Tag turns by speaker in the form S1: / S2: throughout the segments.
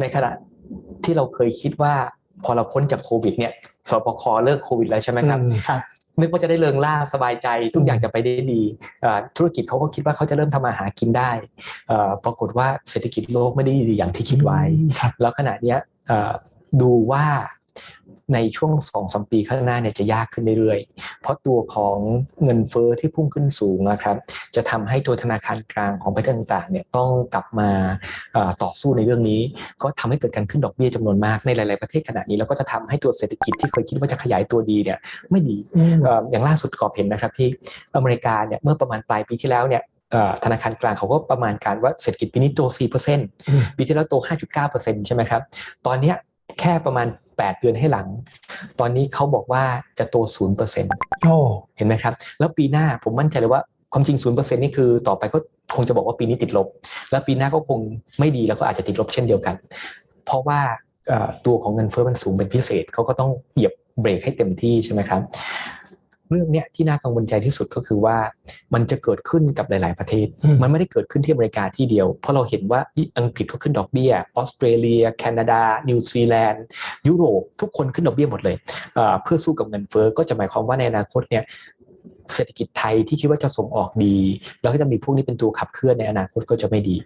S1: ในขณะที่เราเคยคิดว่าพอเราพ้นจากโควิดเนี่ยสบคเลิกโควิดแล้วใช่ไหมครับ
S2: ครับ
S1: นึกว่าจะได้เริงล่าสบายใจทุกอย่างจะไปได้ดีธุรกิจเขาก็คิดว่าเขาจะเริ่มทำมาหากินได้ปรากฏว่าเศรษฐกิจโลกไม่ได้ดีอย่างที่คิดไว้แล้วขณะเนี้ยดูว่า ในช่วงสองสมปีข้างหน้าเนี่ยจะยากขึ้นเรื่อยๆ เพราะตัวของเงินเฟอ้อที่พุ่งขึ้นสูงนะครับ จะทำให้ตัวธนาคารกลางของประเทศต่างๆเนี่ยต้องกลับมาต่อสู้ในเรื่องนี้ ก็ทำให้เกิดการขึ้นดอกเบี้ยจำนวนมากในหลาย ๆประเทศขณะนี้แล้วก็จะทำให้ตัวเศรษฐกิจที่เคยคิดว่าจะขยายตัวดีเนี่ยไม่ดีอย่างล่าสุดกอบเห็นนะครับที่อเมริกาเนี่ยเมื่อประมาณปลายปีที่แล้วเนี่ยธนาคารกลางเขาก็ประมาณการว่าเศรษฐกิจปีนี้โต 4%ปีที่แล้วโต 5.9%ใช่ไหมครับ ตอนนี้แค่ประมาณ 8 เดือนให้หลัง ตอนนี้เขาบอกว่าจะโต 0%โอ้เห็นไหมครับ แล้วปีหน้าผมมั่นใจเลยว่าความจริง 0%นี่คือต่อไปก็คงจะบอกว่าปีนี้ติดลบ แล้วปีหน้าก็คงไม่ดีแล้วก็อาจจะติดลบเช่นเดียวกัน เพราะว่าตัวของเงินเฟ้อมันสูงเป็นพิเศษเขาก็ต้องเหยียบเบรกให้เต็มที่ใช่ไหมครับ เรื่องเนี้ยที่น่ากังวลใจที่สุดก็คือว่า มันจะเกิดขึ้นกับหลาย ๆ ประเทศ มันไม่ได้เกิดขึ้นที่อเมริกาที่เดียว เพราะเราเห็นว่าอังกฤษก็ขึ้นดอกเบี้ยออสเตรเลีย แคนาดา นิวซีแลนด์ ยุโรปทุกคนขึ้นดอกเบี้ยหมดเลยเพื่อสู้กับเงินเฟ้อก็จะหมายความว่าในอนาคตเนี่ยเศรษฐกิจไทยที่คิดว่าจะส่งออกดี แล้วก็จะมีพวกนี้เป็นตัวขับเคลื่อนในอนาคตก็จะไม่ดี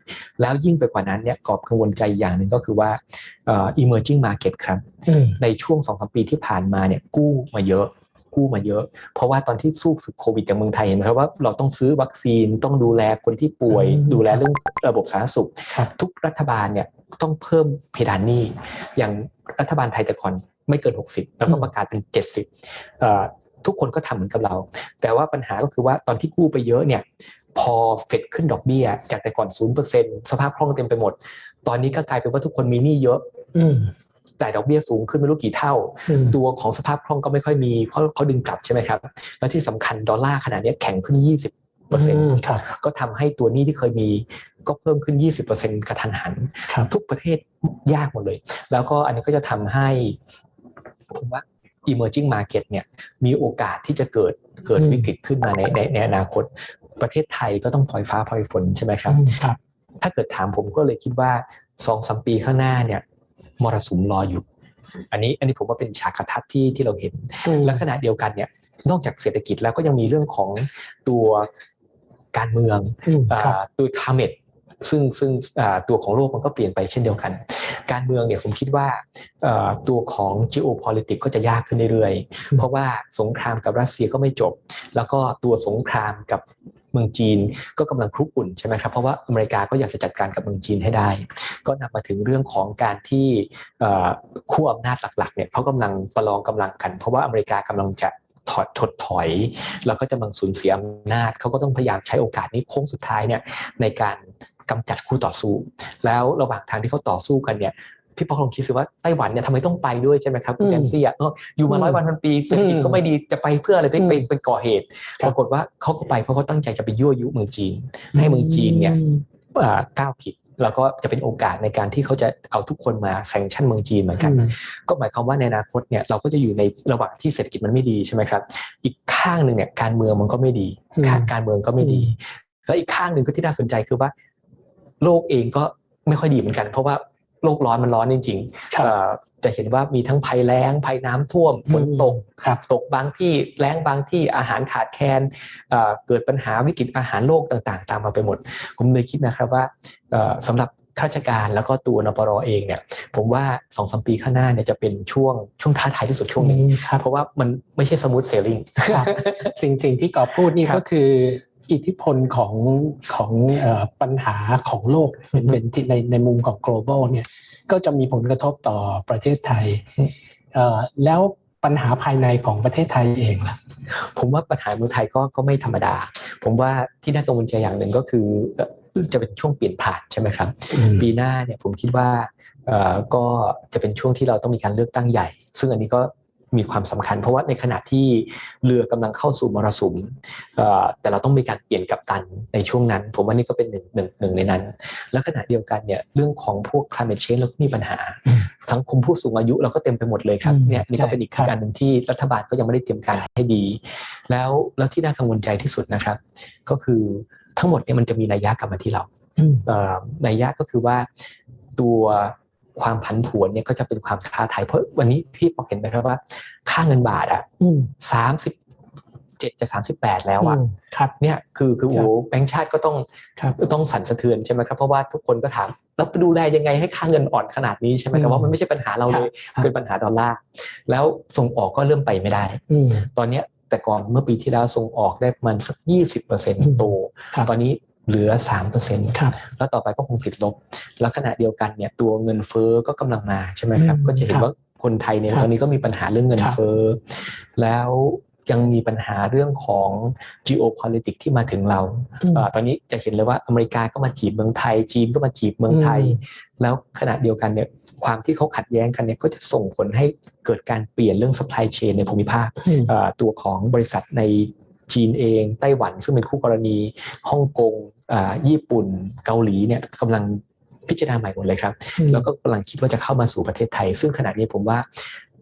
S1: แล้วยิ่งไปกว่านั้นเนี่ยกอบกังวลใจอย่างหนึ่งก็คือว่า emerging market ครับ ในช่วงสองสปีที่ผ่านมาเนี่ยกู้มาเยอะ กู้มาเยอะ เพราะว่าตอนที่สู้ศึกโควิดอย่างเมืองไทยเห็นไหมครับว่าเราต้องซื้อวัคซีนต้องดูแลคนที่ป่วย ดูแลเรื่องระบบสาธารณสุข ทุกรัฐบาลเนี่ยต้องเพิ่มเพดานหนี้อย่างรัฐบาลไทยแต่ก่อนไม่เกิน 60 แล้วก็ประกาศเป็น 70 ทุกคนก็ทำเหมือนกับเรา แต่ว่าปัญหาก็คือว่าตอนที่กู้ไปเยอะเนี่ยพอเฟดขึ้นดอกเบี้ย จากแต่ก่อน 0%สภาพคล่องเต็มไปหมด ตอนนี้ก็กลายเป็นว่าทุกคนมีหนี้เยอะ จ่ายดอกเบี้ยสูงขึ้นไม่รู้กี่เท่า ตัวของสภาพคล่องก็ไม่ค่อยมีเพราะเขาดึงกลับใช่ไหมครับ แล้วที่สำคัญดอลลาร์ขนาดนี้แข็งขึ้น 20เปอร์เซ็นต์ก็ทำให้ตัวนี้ที่เคยมีก็เพิ่มขึ้น 20เปอร์เซ็นต์กระทันหัน ทุกประเทศยากหมดเลย แล้วก็อันนี้ก็จะทำให้ผมว่า emerging market เนี่ยมีโอกาสที่จะเกิดเกิดวิกฤตขึ้นมาในในในอนาคต ประเทศไทยก็ต้องพลอยฟ้าพลอยฝนใช่ไหมครับ ถ้าเกิดถามผมก็เลยคิดว่าสองสมปีข้างหน้าเนี่ย มรสุมรออยู่ อันนี้อันนี้ผมว่าเป็นฉากทัดที่ที่เราเห็นและขณะเดียวกันเนี่ยนอกจากเศรษฐกิจแล้วก็ยังมีเรื่องของตัวการเมืองตัวคาเมตซึ่งซึ่งตัวของโลกมันก็เปลี่ยนไปเช่นเดียวกัน การเมืองเนี่ยผมคิดว่าตัวของ geopolitics ก็จะยากขึ้นเรื่อยๆ เพราะว่าสงครามกับรัสเซียก็ไม่จบ แล้วก็ตัวสงครามกับ เมืองจีนก็กำลังคลุกอุ่นใช่ไหมครับเพราะว่าอเมริกาก็อยากจะจัดการกับเมืองจีนให้ได้ ก็นำมาถึงเรื่องของการที่คู่อำนาจหลักๆเนี่ยเขากำลังประลองกำลังกัน เพราะว่าอเมริกากำลังจะถอดถดถอย แล้วก็จะมังสูญเสียอำนาจเขาก็ต้องพยายามใช้โอกาสนี้โค้งสุดท้ายเนี่ยในการกำจัดคู่ต่อสู้ แล้วระหว่างทางที่เขาต่อสู้กันเนี่ย พี่ป๊อกลองคิดสิว่าไต้หวันเนี่ยทำไมต้องไปด้วยใช่ไหมครับคุณแดนซี่อะอยู่มาร้อยวันพันปีเศรษฐกิจก็ไม่ดีจะไปเพื่ออะไรไปไปไปก่อเหตุปรากฏว่าเขาก็ไปเพราะเขาตั้งใจจะไปยั่วยุเมืองจีน ให้เมืองจีนเนี่ยก้าวผิดแล้วก็จะเป็นโอกาสในการที่เขาจะเอาทุกคนมาแซงชั่นเมืองจีนเหมือนกัน ก็หมายความว่าในอนาคตเนี่ยเราก็จะอยู่ในระหว่างที่เศรษฐกิจมันไม่ดีใช่ไหมครับ อีกข้างหนึ่งเนี่ยการเมืองมันก็ไม่ดีการเมืองก็ไม่ดี แล้วอีกข้างหนึ่งก็ที่น่าสนใจคือว่า โลกเองก็ไม่ค่อยดีเหมือนกัน เพราะว่า โลกร้อนมันร้อนจริงๆจะเห็นว่ามีทั้งภัยแล้งภัยน้ำท่วมฝนตกตกบางที่แล้งบางที่อาหารขาดแคลนเกิดปัญหาวิกฤตอาหารโลกต่างๆ ตามมาไปหมด ผมเลยคิดนะครับว่าสำหรับข้าราชการแล้วก็ตัวนปรเองเนี่ย ผมว่าสองสามปีข้างหน้าเนี่ยจะเป็นช่วงช่วงท้าทายที่สุดช่วงนึงเพราะว่ามันไม่ใช่ smooth sailing
S2: สิ่งสิ่งที่กอบพูดนี่ก็คือ อิทธิพลของของปัญหาของโลกเป็นเป็นในในมุมของ global เนี่ยก็จะมีผลกระทบต่อประเทศไทย แล้วปัญหาภายในของประเทศไทยเองล่ะ
S1: ผมว่าปัญหาเมืองไทยก็ก็ไม่ธรรมดา ผมว่าที่น่ากังวลใจอย่างหนึ่งก็คือจะเป็นช่วงเปลี่ยนผ่านใช่ไหมครับ ปีหน้าเนี่ยผมคิดว่าก็จะเป็นช่วงที่เราต้องมีการเลือกตั้งใหญ่ ซึ่งอันนี้ก็ มีความสำคัญ เพราะว่าในขณะที่เรือกำลังเข้าสู่มรสุมแต่เราต้องมีการเปลี่ยนกัปตันในช่วงนั้น ผมว่านี่ก็เป็นหนึ่งหนึ่งหนึ่งในนั้น แล้วขณะเดียวกันเนี่ยเรื่องของพวก climate change เราก็มีปัญหา สังคมผู้สูงอายุเราก็เต็มไปหมดเลยครับเนี่ยนี่ก็เป็นอีกการหนึ่งที่รัฐบาลก็ยังไม่ได้เตรียมการให้ดี แล้วแล้วที่น่ากังวลใจที่สุดนะครับ ก็คือทั้งหมดเนี่ยมันจะมีนัยยะกลับมาที่เรานัยยะก็คือว่าตัว ความผันผวนเนี่ยก็จะเป็นความท้าทายเพราะวันนี้พี่พอเห็นไหมครับว่า ค่าเงินบาทอะ
S2: อืม
S1: สามสิบเจ็ดจะสามสิบแปดแล้วอะ
S2: มครับ
S1: เนี่ยคือคือ
S2: ครับ
S1: โอ้แบงก์ชาติก็ต้อง
S2: ครับ
S1: ต้องสั่นสะเทือนใช่ไหมครับเพราะว่าทุกคนก็ถามแล้วไปดูแลยังไงให้ค่าเงินอ่อนขนาดนี้ใช่ไหมแต่ว่ามันไม่ใช่ปัญหาเราเลย
S2: ครับ
S1: เป็นปัญหาดอลลาร์แล้วส่งออกก็เริ่มไปไม่ได้
S2: อืม
S1: ตอนเนี้ยแต่ก่อนเมื่อปีที่แล้วส่งออกได้ประมันสักยี่สิบเปอร์เซ็นต์โต
S2: ครับ
S1: ตอนนี้ เหลือสามเปอร์เซ็นต์
S2: ครับ
S1: แล้วต่อไปก็คงติดลบ แล้วขณะเดียวกันเนี่ยตัวเงินเฟ้อก็กำลังมาใช่ไหมครับ
S2: อืม
S1: ก็จะเห็น
S2: ครับ
S1: ว่าคนไทยเนี่ย
S2: ครับ
S1: ตอนนี้ก็มีปัญหาเรื่องเงิน
S2: ครับ
S1: เฟ้อแล้วยังมีปัญหาเรื่องของ geopolitics ที่มาถึงเรา
S2: อืม
S1: เอ่อตอนนี้จะเห็นเลยว่าอเมริกาก็มาจีบเมืองไทย จีนก็มาจีบเมืองไทย
S2: อืม
S1: แล้วขณะเดียวกันเนี่ยความที่เขาขัดแย้งกันเนี่ยก็จะส่งผลให้เกิดการเปลี่ยนเรื่อง supply chain ในภูมิภาค
S2: อืม
S1: เอ่อตัวของบริษัทในจีนเอง ไต้หวันซึ่งเป็นคู่กรณีฮ่องกงอ่า ญี่ปุ่นเกาหลีเนี่ยกำลังพิจารณาใหม่หมดเลยครับ แล้วก็กำลังคิดว่าจะเข้ามาสู่ประเทศไทย ซึ่งขณะนี้ผมว่า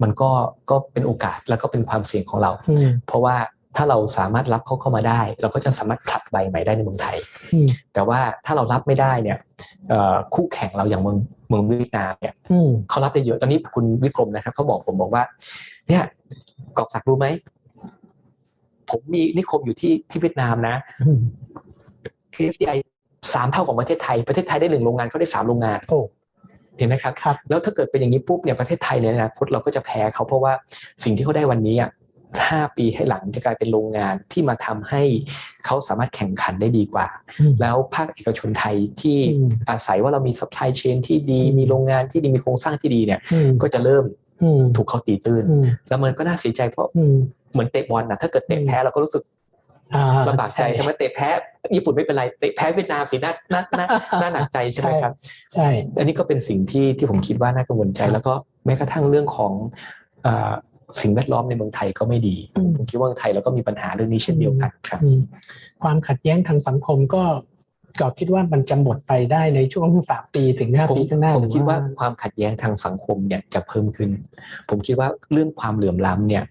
S1: มันก็ก็เป็นโอกาสแล้วก็เป็นความเสี่ยงของเรา
S2: อืม
S1: เพราะว่าถ้าเราสามารถรับเขาเข้ามาได้ เราก็จะสามารถผลัดใบใหม่ได้ในเมืองไทย
S2: อืม
S1: แต่ว่าถ้าเรารับไม่ได้เนี่ยเอ่อคู่แข่งเราอย่างเมืองเมืองเวียดนามเนี่ย
S2: อืม
S1: เขารับได้เยอะตอนนี้คุณวิกรมนะครับเขาบอกผมบอกว่า เนี่ยกอบศักดิ์รู้ไหมผมมีนิคมอยู่ที่ที่เวียดนามนะ
S2: อืม
S1: KCI สามเท่าของประเทศไทย ประเทศไทยได้หนึ่งโรงงานเขาได้สามโรงงาน
S2: โอ้
S1: เห็นไหมครับ
S2: ครับ
S1: แล้วถ้าเกิดเป็นอย่างนี้ปุ๊บเนี่ยประเทศไทยเนี่ยนะคตเราก็จะแพ้เขาเพราะว่าสิ่งที่เขาได้วันนี้อะห้าปีให้หลังจะกลายเป็นโรงงานที่มาทำให้เขาสามารถแข่งขันได้ดีกว่า
S2: อืม
S1: แล้วภาคเอกชนไทยที่
S2: อืม
S1: อาศัยว่าเรามี supply chain ที่ดี
S2: อืม
S1: มีโรงงานที่ดีมีโครงสร้างที่ดีเนี่ย
S2: อืม
S1: ก็จะเริ่ม
S2: อืม
S1: ถูกเขาตีตื้น
S2: อืม
S1: แล้วมันก็น่าเสียใจเพราะ
S2: อืม
S1: เหมือนเตะบอลนะถ้าเกิดเตะแพ้เราก็รู้สึก
S2: อ่า
S1: ลำบากใจใช่ไหมเตะแพ้ญี่ปุ่นไม่เป็นไรเตะแพ้เวียดนามสิน่าน่าน่าน่าหนักใจใช่ไหมครับ
S2: ใช่
S1: อันนี้ก็เป็นสิ่งที่ที่ผมคิดว่าน่ากังวลใจ แล้วก็แม้กระทั่งเรื่องของอ่าสิ่งแวดล้อมในเมืองไทยก็ไม่ดี
S2: อืม
S1: ผมคิดว่าเมืองไทยเราก็มีปัญหาเรื่องนี้เช่นเดียวกันครับ
S2: อืมความขัดแย้งทางสังคมก็ก็คิดว่ามันจะหมดไปได้ในช่วงสามปีถึงห้า
S1: ผม
S2: ปีข้างหน้า
S1: ผม
S2: หรือ
S1: คิดว่าความขัดแย้งทางสังคมเนี่ยจะเพิ่มขึ้น ผมคิดว่าเรื่องความเหลื่อมล้ำเนี่ย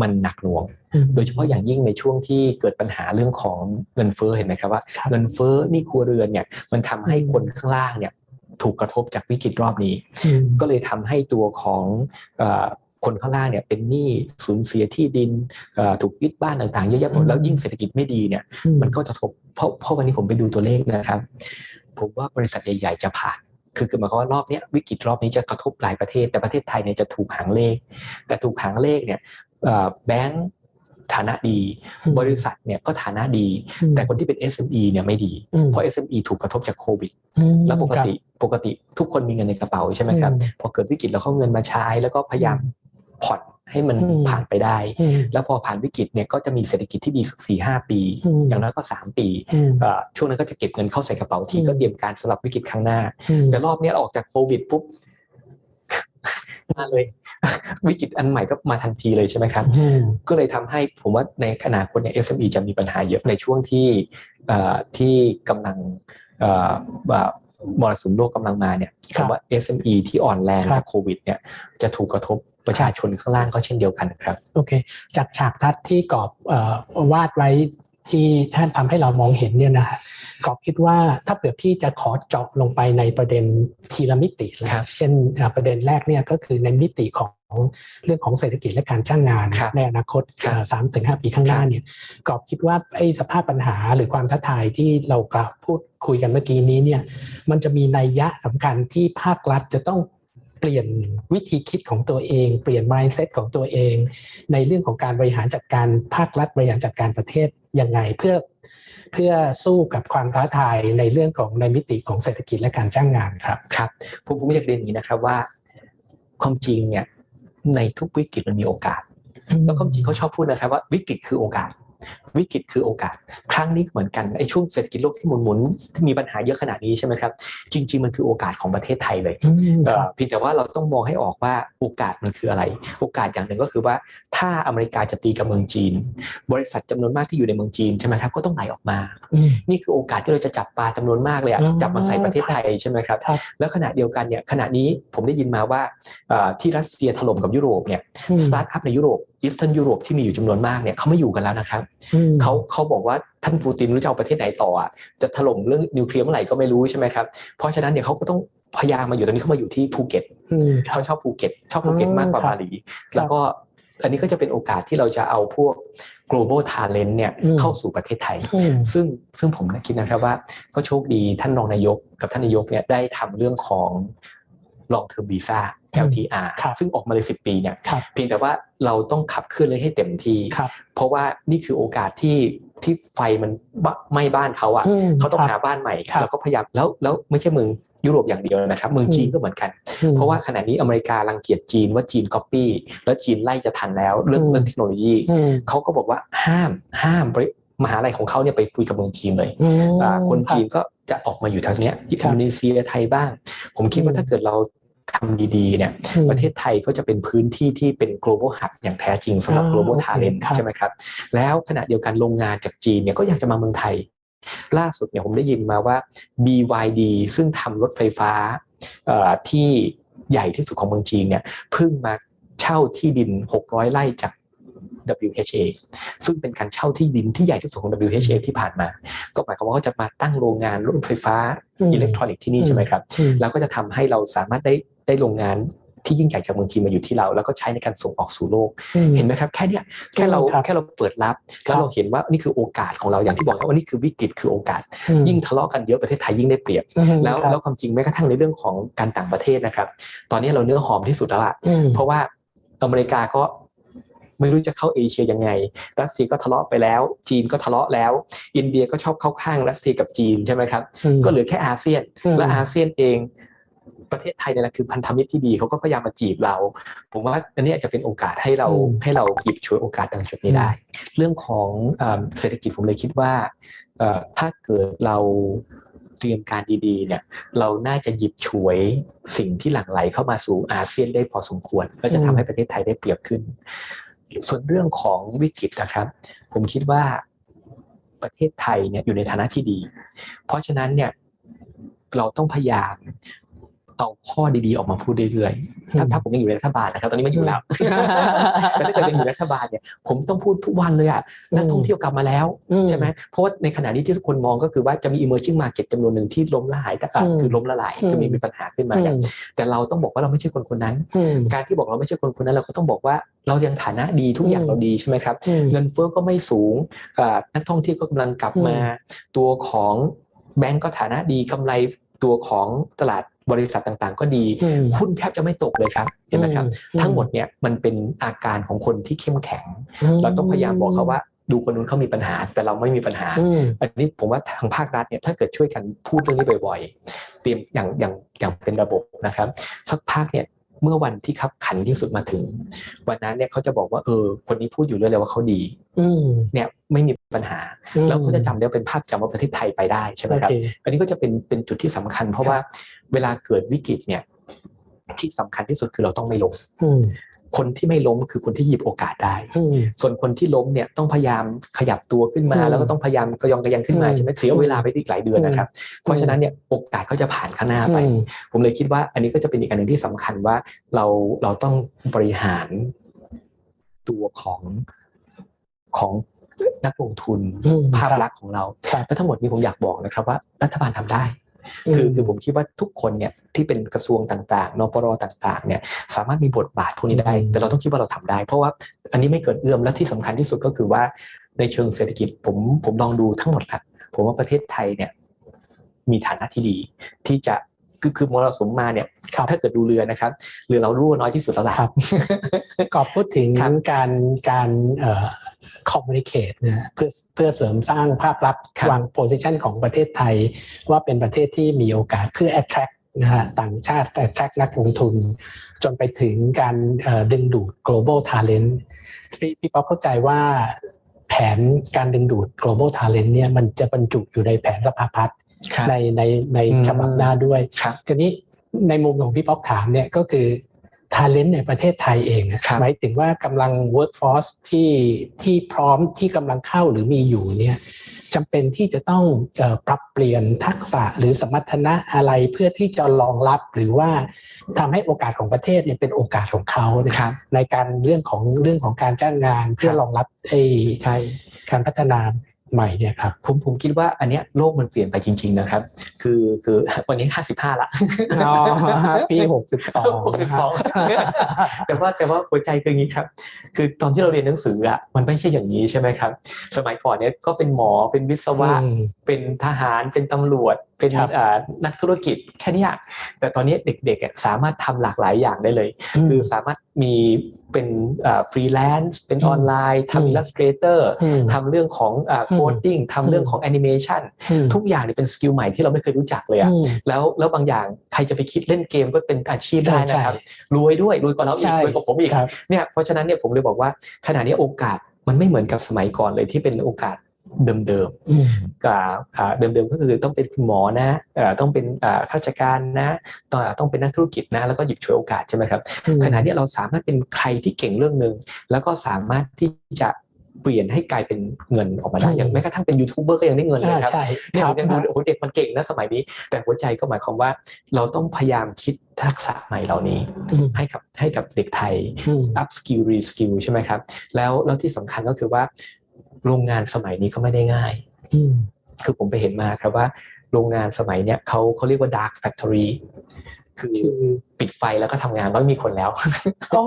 S1: มันหนักหน่วง
S2: อืม
S1: โดยเฉพาะอย่างยิ่งในช่วงที่เกิดปัญหาเรื่องของเงินเฟ้อเห็นไหมครับว่า
S2: ครับ
S1: เงินเฟ้อหนี่ครัวเรือนเนี่ยมันทำให้
S2: อืม
S1: คนข้างล่างเนี่ยถูกกระทบจากวิกฤตรอบนี้
S2: อืม
S1: ก็เลยทำให้ตัวของเอ่อคนข้างล่างเนี่ยเป็นหนี้สูญเสียที่ดินเอ่อถูกยึดบ้านต่างๆเยอะแยะหมดแล้วยิ่งเศรษฐกิจไม่ดีเนี่ยมันก็จะทบเพราะเพราะวันนี้ผมไปดูตัวเลขนะครับ ผมว่าบริษัทใหญ่ๆจะผ่านคือคือหมายความว่ารอบเนี้ยวิกฤตรอบนี้จะกระทบหลายประเทศ แต่ประเทศไทยเนี่ยจะถูกหางเลข แต่ถูกหางเลขเนี่ยเอ่อ แบงก์ฐานะดี
S2: อืม
S1: บริษัทเนี่ยก็ฐานะดี
S2: อืม
S1: แต่คนที่เป็น SME เนี่ยไม่ดี
S2: อืม
S1: เพราะ SME ถูกกระทบจากโควิด
S2: อืม
S1: แล้วปก
S2: ครับ
S1: ติปกติทุกคนมีเงินในกระเป๋าใช่ไหมครับ
S2: อืม
S1: พอเกิดวิกฤตแล้วเขาเงินมาใช้ แล้วก็พยายามผ่อนให้มัน
S2: อืม
S1: ผ่านไปได้
S2: อืม
S1: แล้วพอผ่านวิกฤตเนี่ยก็จะมีเศรษฐกิจที่ดีสักสี่ห้าปี
S2: อืม
S1: อย่างน้อยก็สามปี
S2: อืม
S1: เอ่อช่วงนั้นก็จะเก็บเงินเข้าใส่กระเป๋าที
S2: อืม
S1: ก็เตรียมการสำหรับวิกฤตครั้งหน้า
S2: อืม
S1: แต่รอบเนี้ยออกจากโควิดปุ๊บ มาเลย วิกฤตอันใหม่ก็มาทันทีเลยใช่ไหมครับ
S2: อืม
S1: ก็เลยทำให้ผมว่าในอนาคตเนี่ย SME จะมีปัญหาเยอะในช่วงที่เอ่อที่กำลังเอ่อแบบมรสุมโลกกำลังมาเนี่ย
S2: ครับ
S1: คำว่า SME ที่อ่อนแรง
S2: ครับ
S1: จากโควิดเนี่ยจะถูกกระทบประชาชนข้างล่างก็เช่นเดียวกันครับ
S2: โอเค จากฉากทัศน์ที่กรอบเอ่อวาดไว้ ที่ท่านทำให้เรามองเห็นเนี่ยนะฮะกรอบคิดว่าถ้าเผื่อพี่จะขอเจาะลงไปในประเด็นทีละมิตินะครับเช่นเอ่อประเด็นแรกเนี่ยก็คือในมิติของเรื่องของเศรษฐกิจและการจ้างงาน
S1: ครับ
S2: ในอนาคต
S1: ครับ
S2: สามถึงห้าปีข้างหน้า
S1: ครับ
S2: เนี่ยกรอบคิดว่าไอ้สภาพปัญหาหรือความท้าทายที่เรากล่าวพูดคุยกันเมื่อกี้นี้เนี่ยมันจะมีนัยยะสำคัญที่ภาครัฐจะต้อง เปลี่ยนวิธีคิดของตัวเอง เปลี่ยน mindset ของตัวเอง ในเรื่องของการบริหารจัดการภาครัฐบริหารจัดการประเทศยังไงเพื่อเพื่อสู้กับความท้าทายในเรื่องของในมิติของเศรษฐกิจและการจ้างงานครับ
S1: ครับผมผมอยากเรียนอย่างนี้นะครับว่าความจริงเนี่ยในทุกวิกฤตมันมีโอกาสแล้วความจริงเขาชอบพูดนะครับว่าวิกฤตคือโอกาส วิกฤตคือโอกาส ครั้งนี้ก็เหมือนกันไอ้ช่วงเศรษฐกิจโลกที่หมุนหมุนๆที่มีปัญหาเยอะขนาดนี้ใช่ไหมครับ จริง ๆ มันคือโอกาสของประเทศไทยเลย
S2: อืม
S1: เอ่
S2: ค
S1: อ
S2: รับ
S1: เพียงแต่ว่าเราต้องมองให้ออกว่าโอกาสมันคืออะไร โอกาสอย่างหนึ่งก็คือว่าถ้าอเมริกาจะตีกับเมืองจีน บริษัทจำนวนมากที่อยู่ในเมืองจีนใช่ไหมครับก็ต้องไหลออกมา
S2: อืม
S1: นี่คือโอกาสที่เราจะจับปลาจำนวนมากเลยอะ
S2: อ๋อ
S1: จับมาใส่ประเทศไทยใช่ไหมครับ
S2: ครับ
S1: แล้วขณะเดียวกันเนี่ยขณะนี้ผมได้ยินมาว่าเอ่อที่รัสเซียถล่มกับยุโรปเนี่ย
S2: อืม
S1: สตาร์ทอัพในยุโรป Eastern ยุโรปที่มีอยู่จำนวนมากเนี่ยเขาไม่อยู่กันแล้วนะครับ
S2: อืม
S1: เขาเขาบอกว่าท่านปูตินรู้จะเอาประเทศไหนต่ออะจะถล่มเรื่องนิวเคลียร์เมื่อไหร่ก็ไม่รู้ใช่ไหมครับเพราะฉะนั้นเนี่ยเขาก็ต้องพยายามมาอยู่ตอนนี้เขามาอยู่ที่ภูเก็ต
S2: อืมครั
S1: เขา
S2: บ
S1: ชอบภูเก็ต ชอบภูเก็ต
S2: อืม
S1: มากกว่า
S2: ครับ
S1: บาหลีแล้วก็อันนี้ก็จะเป็นโอกาสที่เราจะเอาพวก global talent เนี่ย
S2: อืม
S1: เข้าสู่ประเทศไทย
S2: อืม
S1: ซึ่งซึ่งผมนะคิดนะครับว่าก็โชคดีท่านรองนายกกับท่านนายกเนี่ยได้ทำเรื่องของ long term visa
S2: อืม
S1: LTR
S2: ครับ
S1: ซึ่งออกมาเลย10 ปีเนี่ย
S2: ครับ
S1: เพียงแต่ว่าเราต้องขับเคลื่อนเลยให้เต็มที่
S2: ครับ
S1: เพราะว่านี่คือโอกาสที่ที่ไฟมันบะไหม้บ้านเขาอะ
S2: อืม
S1: เขาต้อง
S2: ครับ
S1: หาบ้านใหม่
S2: ครับ
S1: แล้วก็พยายามแล้วแล้วไม่ใช่เมืองยุโรปอย่างเดียวนะครับเมือง
S2: อืม
S1: จีนก็เหมือนกัน
S2: อืม
S1: เพราะว่าขณะนี้อเมริการังเกียจจีนว่าจีนก๊อปปี้แล้วจีนไล่จะทันแล้วเรื่อง
S2: อืม
S1: เรื่องเทคโนโลยี
S2: อืม
S1: เขาก็บอกว่าห้ามห้ามบริมหาลัยของเขาเนี่ยไปคุยกับเมืองจีนเลย
S2: อืม
S1: อ่าคน
S2: รับ
S1: จีนก็จะออกมาอยู่ทางเนี้ย
S2: ครับ
S1: นโดนีเซียไทยบ้าง ผมคิดว่า
S2: อืม
S1: ถ้าเกิดเรา ทำดีๆเนี่ย
S2: อืม
S1: ประเทศไทยก็จะเป็นพื้นที่ที่เป็น global hub อย่างแท้จริงสำหรับ
S2: อ่า
S1: global
S2: โอเค
S1: talent
S2: ครับ
S1: ใช่ไหมครับ แล้วขณะเดียวกันโรงงานจากจีนเนี่ยก็อยากจะมาเมืองไทย ล่าสุดเนี่ยผมได้ยินมาว่า BYD ซึ่งทำรถไฟฟ้าเอ่อที่ใหญ่ที่สุดของเมืองจีนเนี่ยเพิ่งมาเช่าที่ดิน 600 ไร่จาก WHA ซึ่งเป็นการเช่าที่ดินที่ใหญ่ที่สุดของ WHA ที่ผ่านมา ก็หมายความว่าเขาจะมาตั้งโรงงานรถไฟฟ้า
S2: อืม
S1: อิเล็กทรอนิกส์ที่นี่ใช่ไหมครับ
S2: อืม
S1: แล้วก็จะทำให้เราสามารถได้ ได้โรงงานที่ยิ่งใหญ่จากเมืองจีนมาอยู่ที่เรา แล้วก็ใช้ในการส่งออกสู่โลก
S2: อืม
S1: เห็นไหมครับ แค่เนี้ยแค่เรา
S2: ครับ
S1: แค่เราเปิดรับแล้วเราเห็นว่านี่คือโอกาสของเราอย่างที่บอกว่านี่คือวิกฤตคือโอกาส
S2: อืม
S1: ยิ่งทะเลาะกันเยอะประเทศไทยยิ่งได้เปรียบ
S2: อืม
S1: แล้ว
S2: ครับ
S1: แล้วความจริงแม้กระทั่งในเรื่องของการต่างประเทศนะครับ ตอนนี้เราเนื้อหอมที่สุดแล้วอะ
S2: อืม
S1: เพราะว่าอเมริกาก็ไม่รู้จะเข้าเอเชียยังไง รัสเซียก็ทะเลาะไปแล้ว จีนก็ทะเลาะแล้ว อินเดียก็ชอบเข้าข้างรัสเซียกับจีนใช่ไหมครับ
S2: อืม
S1: ก็เหลือแค่อาเซียน
S2: อืม
S1: และอาเซียนเอง ประเทศไทยเนี่ยแหละคือพันธมิตรที่ดีเขาก็พยายามมาจีบเรา ผมว่าอันนี้อาจจะเป็นโอกาสให้เรา
S2: อืม
S1: ให้เราหยิบฉวยโอกาสตรงจุดนี้ได้ เรื่องของเอ่อเศรษฐกิจผมเลยคิดว่าเอ่อถ้าเกิดเราเตรียมการดีๆ เนี่ยเราน่าจะหยิบฉวยสิ่งที่หลั่งไหลเข้ามาสู่อาเซียนได้พอสมควร ก็จะทำให้ประเทศไทยได้เปรียบขึ้น ส่วนเรื่องของวิกฤตนะครับ ผมคิดว่าประเทศไทยเนี่ยอยู่ในฐานะที่ดี เพราะฉะนั้นเนี่ยเราต้องพยายาม เอาข้อดีๆออกมาพูดเรื่อยๆถ้าถ้าผมยังอยู่ในรัฐบาลนะครับ ตอนนี้ไม่อยู่แล้วแต่ถ้าเกิดยังอยู่ในรัฐบาลเนี่ยผมต้องพูดทุกวันเลยอะนักท่องเที่ยวกลับมาแล้ว
S2: อื
S1: ใช่ไหมเพราะว่าในขณะนี้ที่ทุกคนมองก็คือว่าจะมี emerging market จำนวนหนึ่งที่ล้มละลายแต่อะ
S2: อืม
S1: คือล้มละลาย
S2: อืม
S1: คือมีมีปัญหาขึ้นมา
S2: อื
S1: เนี่ย
S2: ม
S1: แต่เราต้องบอกว่าเราไม่ใช่คนคนนั้น
S2: อืม
S1: การที่บอกเราไม่ใช่คนคนนั้นเราก็ต้องบอกว่าเรายังฐานะดีทุกอย่าง
S2: อืม
S1: เราดีใช่ไหมครับ
S2: อืม
S1: เงินเฟ้อก็ไม่สูงอ่านักท่องเที่ยวก็กำลังกลับมา ตัวของแบงก์ก็ฐานะดีกำไรตัวของตลาด บริษัทต่างๆ ก็ดี
S2: อืม
S1: หุ้นแทบจะไม่ตกเลยครับเห็นไหมครับ
S2: อื
S1: ทั้งหมดเนี่ยมันเป็นอาการของคนที่เข้มแข็ง
S2: อืม
S1: เราต้องพยายามบอกเขาว่าดูคนนู้นเขามีปัญหา แต่เราไม่มีปัญหา
S2: อืม
S1: อันนี้ผมว่าทางภาครัฐเนี่ยถ้าเกิดช่วยกันพูดเรื่องนี้บ่อยๆ เตรียมอย่างอย่างอย่างเป็นระบบนะครับ สักพักเนี่ย เมื่อวันที่ขับขันที่สุดมาถึง วันนั้นเนี่ยเขาจะบอกว่าเออ คนนี้พูดอยู่เรื่อยเลยว่าเขาดี
S2: อืม
S1: เนี่ยไม่มีปัญหา
S2: อืม
S1: แล้วเขาจะจำได้ว่าเป็นภาพจำว่าประเทศไทยไปได้ใช่ไหม
S2: โอ
S1: ครับ
S2: เค
S1: อันนี้ก็จะเป็นเป็นจุดที่สำคัญ เพราะว่าเวลาเกิดวิกฤตเนี่ยที่สำคัญที่สุดคือเราต้องไม่ล้ม
S2: อืม
S1: คนที่ไม่ล้มคือคนที่หยิบโอกาสได้
S2: อืม
S1: ส่วนคนที่ล้มเนี่ยต้องพยายามขยับตัวขึ้นมา
S2: อืม
S1: แล้วก็ต้องพยายามกระยองกระยังขึ้นมา
S2: อืม
S1: ใช่ไหมเสียเวลาไปอีกหลายเดือนนะครับ เพราะฉะนั้นเนี่ยโอกาสก็จะผ่านข้างหน้าไป
S2: อืม
S1: ผมเลยคิดว่าอันนี้ก็จะเป็นอีกอันหนึ่งที่สำคัญว่าเราเราต้องบริหารตัวของของนักลงทุน
S2: อืม
S1: ภาพ
S2: ครับ
S1: ลักษณ์ของเรา
S2: ครับ
S1: และทั้งหมดนี้ผมอยากบอกนะครับว่ารัฐบาลทำได้ คือคือผมคิดว่าทุกคนเนี่ยที่เป็นกระทรวงต่างๆนปรต่างๆเนี่ยสามารถมีบทบาทพวกนี้ได้
S2: อืม
S1: แต่เราต้องคิดว่าเราทำได้ เพราะว่าอันนี้ไม่เกิดเอื้อมและที่สำคัญที่สุดก็คือว่าในเชิงเศรษฐกิจผมผมลองดูทั้งหมดละผมว่าประเทศไทยเนี่ยมีฐานะที่ดีที่จะ คือคือมรสุมมาเนี่ย
S2: ครับ
S1: ถ้าเกิดดูเรือนะครับเรือเรารั่วน้อยที่สุดแล้วล่ะ
S2: ครับกอบพูดถึง
S1: ครับ
S2: การการเอ่อ communicate นะเพื่อเพื่อเสริมสร้างภาพลักษณ์
S1: ครับ
S2: วาง position ของประเทศไทย ว่าเป็นประเทศที่มีโอกาสเพื่อ attract นะฮะต่างชาติ attract นักลงทุน จนไปถึงการเอ่อดึงดูด global talent พี่พี่ป๊อปเข้าใจว่าแผนการดึงดูด global talent เนี่ยมันจะบรรจุอยู่ในแผนสภาพัฒน์
S1: ครับ
S2: ในในใน
S1: อืม
S2: ฉบับหน้าด้วย
S1: ครับ
S2: ทีนี้ในมุมของพี่ป๊อกถามเนี่ยก็คือ talent ในประเทศไทยเองอะ
S1: ครับ
S2: หมายถึงว่ากำลัง workforce ที่ที่พร้อมที่กำลังเข้าหรือมีอยู่เนี่ยจำเป็นที่จะต้องเออปรับเปลี่ยนทักษะหรือสมรรถนะอะไรเพื่อที่จะรองรับหรือว่าทำให้โอกาสของประเทศเนี่ยเป็นโอกาสของเขาเนี่ย
S1: ครับ
S2: ในการเรื่องของเรื่องของการจ้างงานเพื่อ
S1: ครับ
S2: รองรับไอ้
S1: ใช่
S2: การพัฒนา ใหม่เนี่ยครับ
S1: ผมผมคิดว่าอันเนี้ยโลกมันเปลี่ยนไปจริง ๆนะครับ คือคือวันนี้ห้าสิบห้าละ
S2: อ๋อปีหกสิบสอง
S1: หกสิบสองแต่ว่าแต่ว่าหัวใจคืออย่างนี้ครับ คือตอนที่เราเรียนหนังสืออะมันไม่ใช่อย่างนี้ใช่ไหมครับ สมัยก่อนเนี่ยก็เป็นหมอเป็นวิศวะเป็นทหารเป็นตำรวจ เป็น
S2: ครับ
S1: อ่านักธุรกิจแค่เนี้ยแต่ตอนนี้เด็กๆอะสามารถทำหลากหลายอย่างได้เลย คือสามารถมีเป็นฟรีแลนซ์เป็นออนไลน์
S2: อืม
S1: ทำ illustrator อื
S2: ม
S1: ทำเรื่องของ coding ทำเรื่องของแอนิเมชัน
S2: อืม
S1: ทุกอย่างเนี่ยเป็น skill ใหม่ที่เราไม่เคยรู้จักเลยอะ
S2: อืม
S1: แล้วแล้วบางอย่างใครจะไปคิดเล่นเกมก็เป็นอาชีพได้
S2: ใช่
S1: นะครับรวยด้วยรวยกว่าเราอีก
S2: ใช่
S1: รวยกว่าผมอีก
S2: ครับ
S1: เนี่ยเพราะฉะนั้นเนี่ยผมเลยบอกว่าขณะนี้โอกาสมันไม่เหมือนกับสมัยก่อนเลยที่เป็นโอกาส เดิมๆ
S2: อืม
S1: กับอ่าเดิมๆก็คือต้องเป็นคุณหมอนะเอ่อต้องเป็นอ่าข้าราชการนะต้องต้องเป็นนักธุรกิจนะ แล้วก็หยิบฉวยโอกาสใช่ไหมครับขณะนี้เราสามารถเป็นใครที่เก่งเรื่องหนึ่งแล้วก็สามารถที่จะเปลี่ยนให้กลายเป็นเงินออกมาได้
S2: อืม
S1: อย่างแม้กระทั่งเป็นยูทูบเบอร์ก็ยังได้เงินเลย
S2: อ่า
S1: ครับ
S2: ใช่
S1: เนี่ย
S2: ค
S1: ผ
S2: รับ
S1: มยังดูโอ้โหเด็กมันเก่งนะสมัยนี้ แต่หัวใจก็หมายความว่า เราต้องพยายามคิดทักษะใหม่เหล่านี้
S2: อืม
S1: ให้กับให้กับเด็กไทย
S2: อืม
S1: up skill re skill ใช่ไหมครับ แล้วแล้วที่สำคัญก็คือว่า โรงงานสมัยนี้ก็ไม่ได้ง่าย
S2: อืม
S1: คือผมไปเห็นมาครับว่า โรงงานสมัยเนี้ยเขาเขาเรียกว่า dark factory คือ
S2: คือ
S1: ปิดไฟแล้วก็ทำงานแล้วมีคนแล้ว
S2: โอ้